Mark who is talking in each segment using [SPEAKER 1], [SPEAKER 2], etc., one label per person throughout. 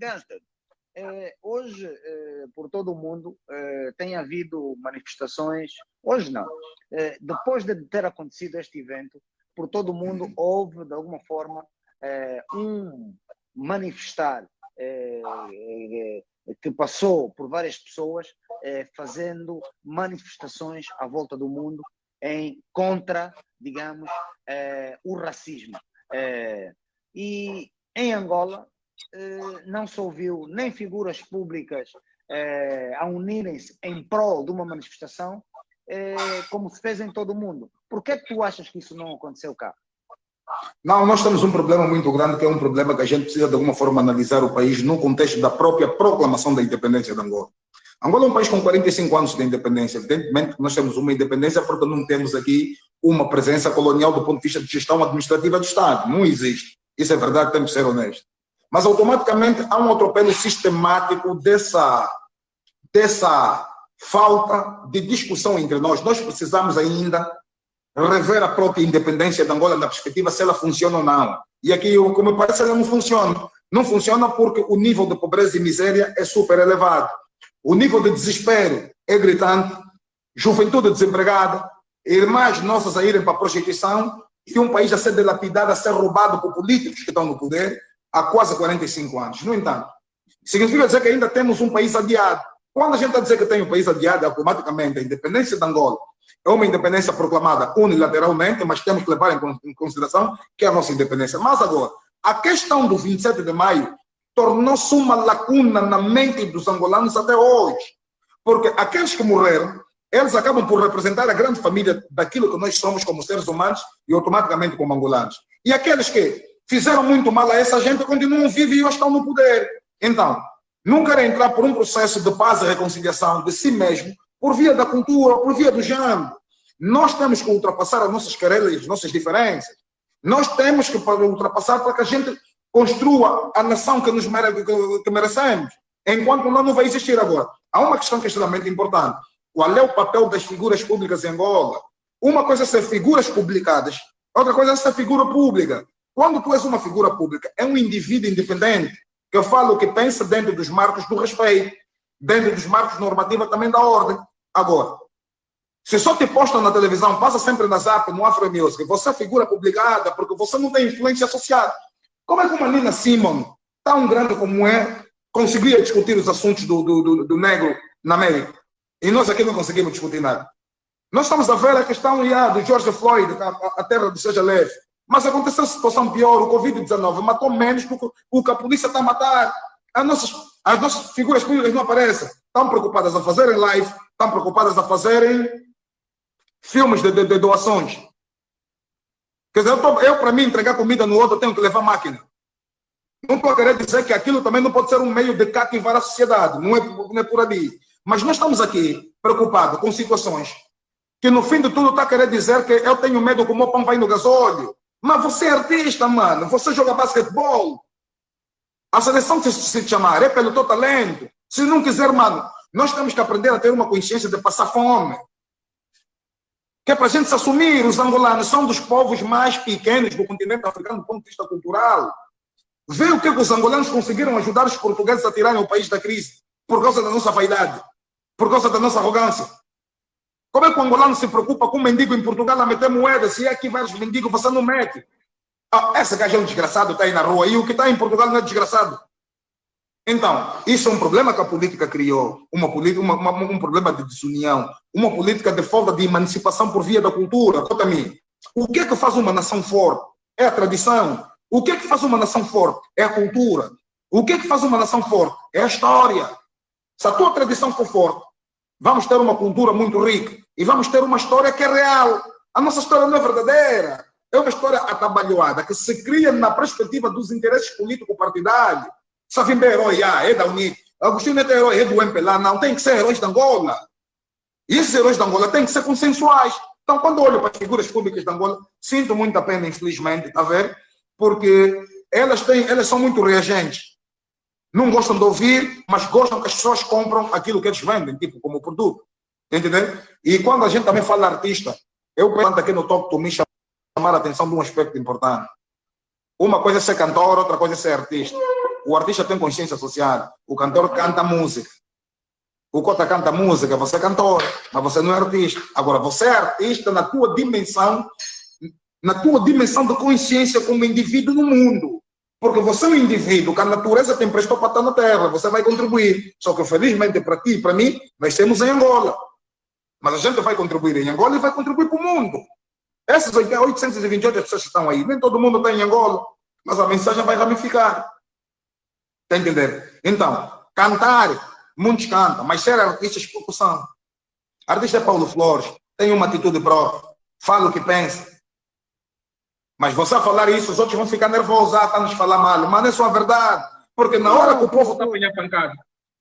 [SPEAKER 1] Gangster, eh, hoje, eh, por todo o mundo, eh, tem havido manifestações, hoje não, eh, depois de ter acontecido este evento, por todo o mundo houve, de alguma forma, eh, um manifestar eh, que passou por várias pessoas fazendo manifestações à volta do mundo em contra, digamos, o racismo. e em Angola, não se ouviu nem figuras públicas eh, a unirem-se em prol de uma manifestação, eh, como se fez em todo o mundo. Por que, é que tu achas que isso não aconteceu cá?
[SPEAKER 2] Não, nós temos um problema muito grande, que é um problema que a gente precisa de alguma forma analisar o país no contexto da própria proclamação da independência de Angola. Angola é um país com 45 anos de independência. Evidentemente nós temos uma independência porque não temos aqui uma presença colonial do ponto de vista de gestão administrativa do Estado. Não existe. Isso é verdade, temos que ser honestos mas automaticamente há um atropelo sistemático dessa, dessa falta de discussão entre nós. Nós precisamos ainda rever a própria independência de Angola na perspectiva se ela funciona ou não. E aqui, como parece, ela não funciona. Não funciona porque o nível de pobreza e miséria é super elevado. O nível de desespero é gritante, juventude desempregada, irmãs nossas a irem para a prostituição e um país a ser dilapidado, a ser roubado por políticos que estão no poder há quase 45 anos. No entanto, significa dizer que ainda temos um país adiado. Quando a gente está dizer que tem um país adiado, automaticamente a independência de Angola é uma independência proclamada unilateralmente, mas temos que levar em consideração que é a nossa independência. Mas agora, a questão do 27 de maio tornou-se uma lacuna na mente dos angolanos até hoje. Porque aqueles que morreram, eles acabam por representar a grande família daquilo que nós somos como seres humanos e automaticamente como angolanos. E aqueles que fizeram muito mal a essa gente, continuam vivos e estão no poder. Então, não querem entrar por um processo de paz e reconciliação de si mesmo, por via da cultura, por via do género. Nós temos que ultrapassar as nossas querelhas, as nossas diferenças. Nós temos que ultrapassar para que a gente construa a nação que nos mere que merecemos. Enquanto não, não vai existir agora. Há uma questão que é extremamente importante. Qual é o papel das figuras públicas em Angola? Uma coisa é ser figuras publicadas, outra coisa é ser figura pública. Quando tu és uma figura pública, é um indivíduo independente que fala o que pensa dentro dos marcos do respeito, dentro dos marcos normativos também da ordem. Agora, se só te postam na televisão, passa sempre na Zap, no Afro Music, você é figura publicada porque você não tem influência social. Como é que uma Nina Simon, tão grande como é, conseguia discutir os assuntos do, do, do, do negro na América? E nós aqui não conseguimos discutir nada. Nós estamos a ver a questão yeah, do George Floyd, a, a terra do Seja Leve. Mas aconteceu situação pior, o Covid-19 matou menos do que a polícia está a matar. As nossas, as nossas figuras públicas não aparecem. Estão preocupadas a fazerem live, estão preocupadas a fazerem filmes de, de, de doações. Quer dizer, eu, eu para mim, entregar comida no outro, tenho que levar máquina. Não estou a querer dizer que aquilo também não pode ser um meio de cativar a sociedade, não é, não é por ali. Mas nós estamos aqui preocupados com situações que no fim de tudo está a querer dizer que eu tenho medo que o meu pão vai no gasóleo. Mas você é artista, mano. Você joga basquetebol. A seleção se, se chamar é pelo teu talento. Se não quiser, mano, nós temos que aprender a ter uma consciência de passar fome. Que é para a gente se assumir. Os angolanos são dos povos mais pequenos do continente africano do ponto de vista cultural. Vê o que os angolanos conseguiram ajudar os portugueses a tirarem o país da crise por causa da nossa vaidade, por causa da nossa arrogância. Como é que o angolano se preocupa com um mendigo em Portugal a meter moeda? Se é aqui vários mendigos, você não mete. Ah, essa gaja é um desgraçado, está aí na rua. E o que está em Portugal não é desgraçado. Então, isso é um problema que a política criou. Uma, uma, uma, um problema de desunião. Uma política de falta de emancipação por via da cultura. Conta mim. O que é que faz uma nação forte? É a tradição. O que é que faz uma nação forte? É a cultura. O que é que faz uma nação forte? É a história. Se a tua tradição for forte, vamos ter uma cultura muito rica e vamos ter uma história que é real. A nossa história não é verdadeira. É uma história atabalhoada que se cria na perspectiva dos interesses político-partidários. Savimbe é herói, ah, é da UNIT. Agostinho é herói, é do MPLA. Não, tem que ser heróis de Angola. E esses heróis de Angola têm que ser consensuais. Então, quando olho para as figuras públicas de Angola, sinto muita pena, infelizmente, está a ver? Porque elas, têm, elas são muito reagentes. Não gostam de ouvir, mas gostam que as pessoas compram aquilo que eles vendem, tipo, como produto. Entendeu? E quando a gente também fala artista, eu penso aqui no Talk to Me chamar a atenção de um aspecto importante. Uma coisa é ser cantor, outra coisa é ser artista. o artista tem consciência social, o cantor canta música. O Cota canta música, você é cantor, mas você não é artista. Agora, você é artista na tua dimensão, na tua dimensão de consciência como indivíduo no mundo. Porque você é um indivíduo que a natureza tem prestou para estar na Terra, você vai contribuir. Só que, felizmente, para ti e para mim, nós temos em Angola. Mas a gente vai contribuir em Angola e vai contribuir para o mundo. Essas 828 pessoas que estão aí, nem todo mundo está em Angola, mas a mensagem vai ramificar. Está entendendo? Então, cantar, muitos cantam, mas ser artistas poucos são. Artista é Paulo Flores, tem uma atitude própria, fala o que pensa. Mas você a falar isso, os outros vão ficar nervosos, ah, está nos falar mal. Mas não é só a verdade. Porque na hora que o povo está apanhando pancada,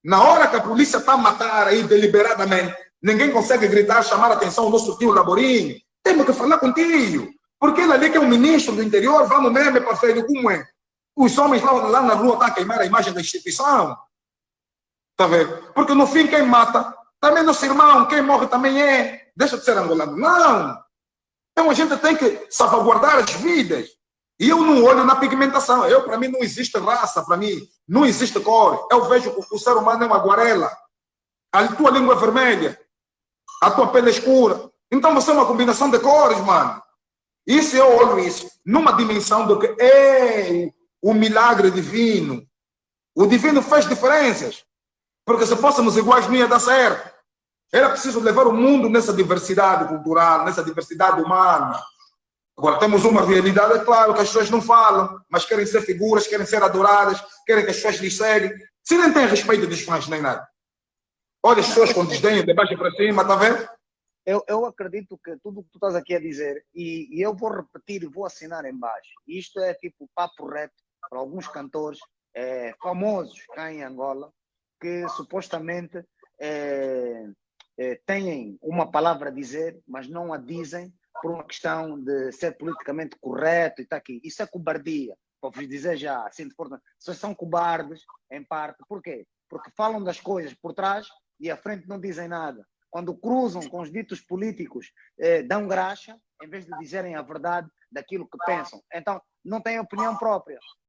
[SPEAKER 2] na hora que a polícia está a matar aí deliberadamente, ninguém consegue gritar, chamar a atenção o nosso tio Laborinho. Temos que falar contigo. Porque ele ali que é o ministro do interior, vamos mesmo, parceiro, como é? Os homens lá, lá na rua estão a queimar a imagem da instituição. Está vendo? Porque no fim quem mata também é nosso irmão, quem morre também é. Deixa de ser angolano. Não! Então a gente tem que salvaguardar as vidas. E eu não olho na pigmentação. Eu, para mim, não existe raça, para mim, não existe cor. Eu vejo que o ser humano é uma aguarela. A tua língua é vermelha, a tua pele é escura. Então você é uma combinação de cores, mano. Isso eu olho isso numa dimensão do que é o milagre divino. O divino fez diferenças. Porque se fôssemos iguais não ia dar certo. Era preciso levar o mundo nessa diversidade cultural, nessa diversidade humana. Agora temos uma realidade, é claro, que as pessoas não falam, mas querem ser figuras, querem ser adoradas, querem que as pessoas lhes seguem. Se nem têm respeito dos fãs nem nada. Olha as pessoas com desdenho, de baixo para cima, está vendo?
[SPEAKER 1] Eu, eu acredito que tudo o que tu estás aqui a dizer, e, e eu vou repetir vou assinar embaixo. Isto é tipo papo reto para alguns cantores é, famosos cá em Angola, que supostamente é, é, têm uma palavra a dizer, mas não a dizem por uma questão de ser politicamente correto e está aqui. Isso é cobardia. Para vos dizer já, assim de forma, vocês são cobardes, em parte. Por quê? Porque falam das coisas por trás e à frente não dizem nada. Quando cruzam com os ditos políticos, eh, dão graxa, em vez de dizerem a verdade daquilo que pensam. Então, não têm opinião própria.